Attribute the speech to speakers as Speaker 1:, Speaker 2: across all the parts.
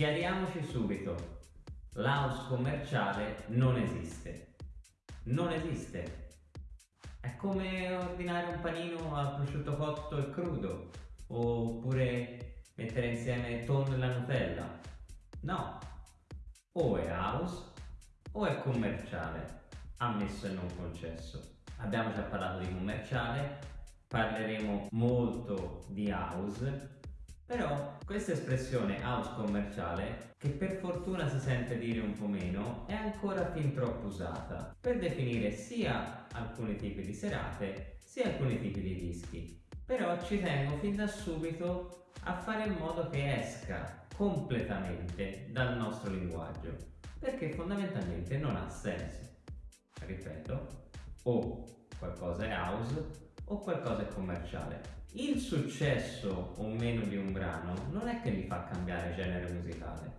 Speaker 1: Chiariamoci subito, l'house commerciale non esiste. Non esiste. È come ordinare un panino al prosciutto cotto e crudo, oppure mettere insieme tonno e la Nutella. No, o è house o è commerciale, ammesso e non concesso. Abbiamo già parlato di commerciale, parleremo molto di house però questa espressione house commerciale, che per fortuna si sente dire un po' meno, è ancora fin troppo usata per definire sia alcuni tipi di serate sia alcuni tipi di dischi. Però ci tengo fin da subito a fare in modo che esca completamente dal nostro linguaggio, perché fondamentalmente non ha senso. Ripeto, o qualcosa è house o qualcosa è commerciale. Il successo o meno di un brano non è che gli fa cambiare genere musicale.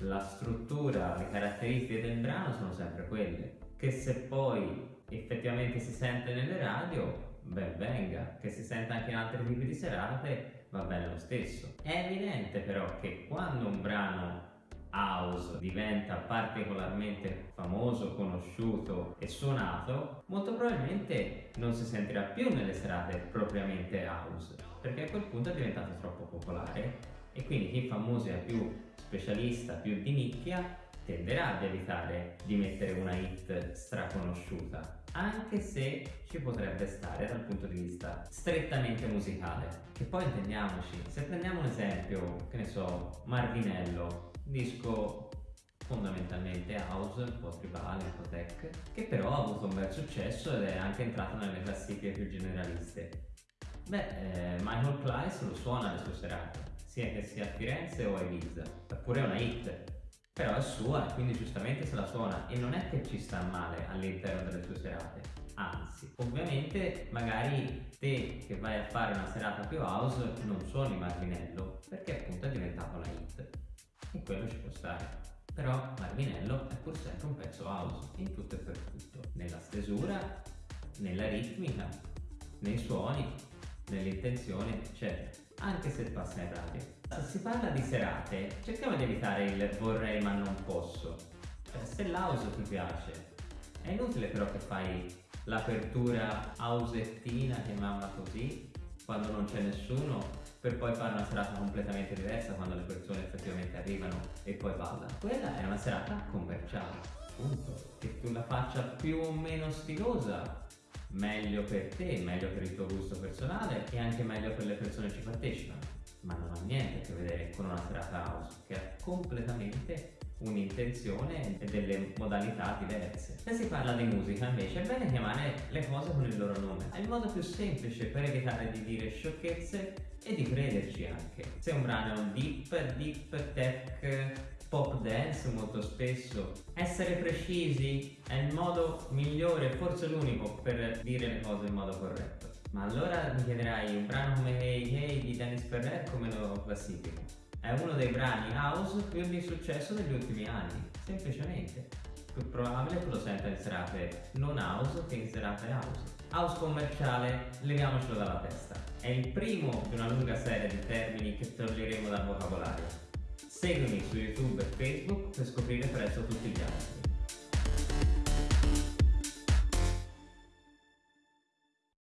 Speaker 1: La struttura, le caratteristiche del brano sono sempre quelle, che se poi effettivamente si sente nelle radio, ben venga, che si sente anche in altri tipi di serate, va bene lo stesso. È evidente però che quando un brano house diventa particolarmente famoso, conosciuto e suonato, molto probabilmente non si sentirà più nelle serate propriamente house, perché a quel punto è diventato troppo popolare e quindi chi fa musica più specialista, più di nicchia, tenderà ad evitare di mettere una hit straconosciuta, anche se ci potrebbe stare dal punto di vista strettamente musicale. Che poi intendiamoci, se prendiamo un esempio, che ne so, Marvinello, disco fondamentalmente house, un po' tribale, un po' tech, che però ha avuto un bel successo ed è anche entrato nelle classifiche più generaliste. Beh, eh, Michael Kleiss lo suona alle sue serate, sia che sia a Firenze o a Ibiza, eppure è una hit, però è sua e quindi giustamente se la suona e non è che ci sta male all'interno delle sue serate, anzi, ovviamente magari te che vai a fare una serata più house non suoni Martinello perché appunto è diventato una hit e quello ci può stare. Però Marvinello è pur sempre un pezzo house, in tutto e per tutto, nella stesura, nella ritmica, nei suoni, nell'intenzione, eccetera, anche se passa in radio. Se si parla di serate, cerchiamo di evitare il vorrei ma non posso. Cioè, se l'house ti piace, è inutile però che fai l'apertura housettina, chiamiamola così, quando non c'è nessuno per poi fare una serata completamente diversa quando le persone effettivamente arrivano e poi ballano. Quella è una serata commerciale, punto. Che tu la faccia più o meno stilosa, meglio per te, meglio per il tuo gusto personale e anche meglio per le persone che ci partecipano. Ma non ha niente a che vedere con una serata house, che è completamente un'intenzione e delle modalità diverse. Se si parla di musica invece è bene chiamare le cose con il loro nome. È il modo più semplice per evitare di dire sciocchezze e di crederci anche. Se un brano è un deep, deep tech, pop dance molto spesso, essere precisi è il modo migliore, forse l'unico, per dire le cose in modo corretto. Ma allora mi chiederai un brano come Hey Hey di Dennis Ferrer come lo classifico? È uno dei brani house più di successo degli ultimi anni, semplicemente. Più probabile che lo senta in serate non house che in serate house. House commerciale, leviamocelo dalla testa. È il primo di una lunga serie di termini che toglieremo dal vocabolario. Seguimi su YouTube e Facebook per scoprire presto tutti gli altri.